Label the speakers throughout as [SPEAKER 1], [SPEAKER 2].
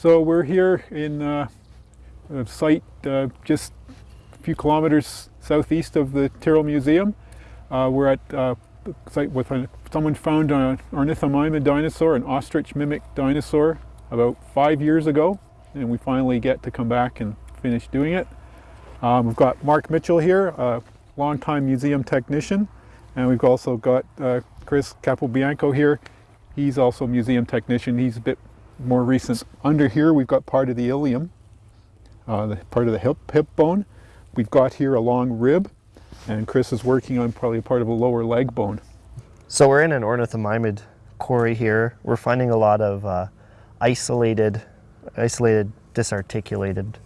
[SPEAKER 1] So we're here in uh, a site uh, just a few kilometers southeast of the Tyrrell Museum. Uh, we're at uh, a site with a, someone found an ornithomimid dinosaur, an ostrich mimic dinosaur, about five years ago, and we finally get to come back and finish doing it. Um, we've got Mark Mitchell here, a longtime museum technician, and we've also got uh, Chris Capobianco here. He's also a museum technician. He's a bit more recent. Under here we've got part of the ilium, uh, the part of the hip, hip bone. We've got here a long rib, and Chris is working on probably part of a lower leg bone.
[SPEAKER 2] So we're in an ornithomimid quarry here. We're finding a lot of uh, isolated, isolated, disarticulated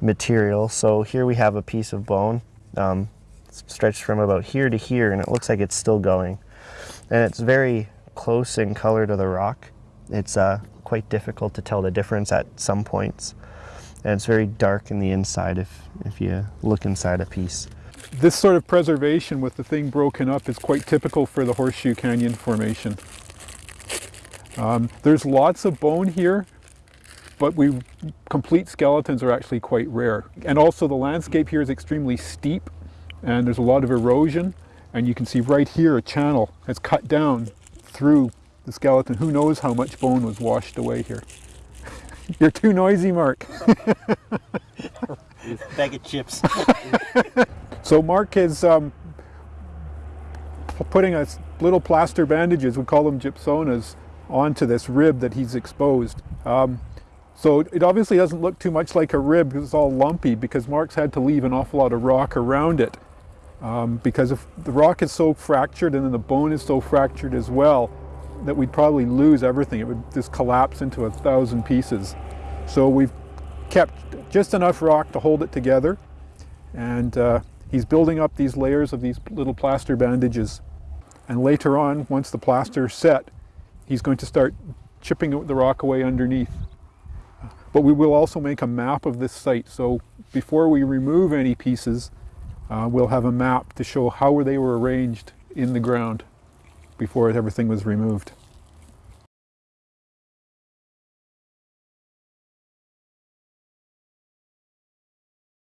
[SPEAKER 2] material. So here we have a piece of bone um, stretched from about here to here, and it looks like it's still going. And it's very close in color to the rock. It's uh, quite difficult to tell the difference at some points. And it's very dark in the inside if, if you look inside a piece.
[SPEAKER 1] This sort of preservation with the thing broken up is quite typical for the Horseshoe Canyon Formation. Um, there's lots of bone here, but we complete skeletons are actually quite rare. And also the landscape here is extremely steep and there's a lot of erosion and you can see right here a channel has cut down through the skeleton. Who knows how much bone was washed away here. You're too noisy, Mark.
[SPEAKER 3] Bag of chips.
[SPEAKER 1] so Mark is um, putting a little plaster bandages, we call them gypsonas, onto this rib that he's exposed. Um, so it obviously doesn't look too much like a rib because it's all lumpy because Mark's had to leave an awful lot of rock around it. Um, because if the rock is so fractured and then the bone is so fractured as well, that we'd probably lose everything. It would just collapse into a thousand pieces. So we've kept just enough rock to hold it together. And uh, he's building up these layers of these little plaster bandages. And later on, once the plaster's set, he's going to start chipping the rock away underneath. But we will also make a map of this site. So before we remove any pieces, uh, we'll have a map to show how they were arranged in the ground before everything was removed.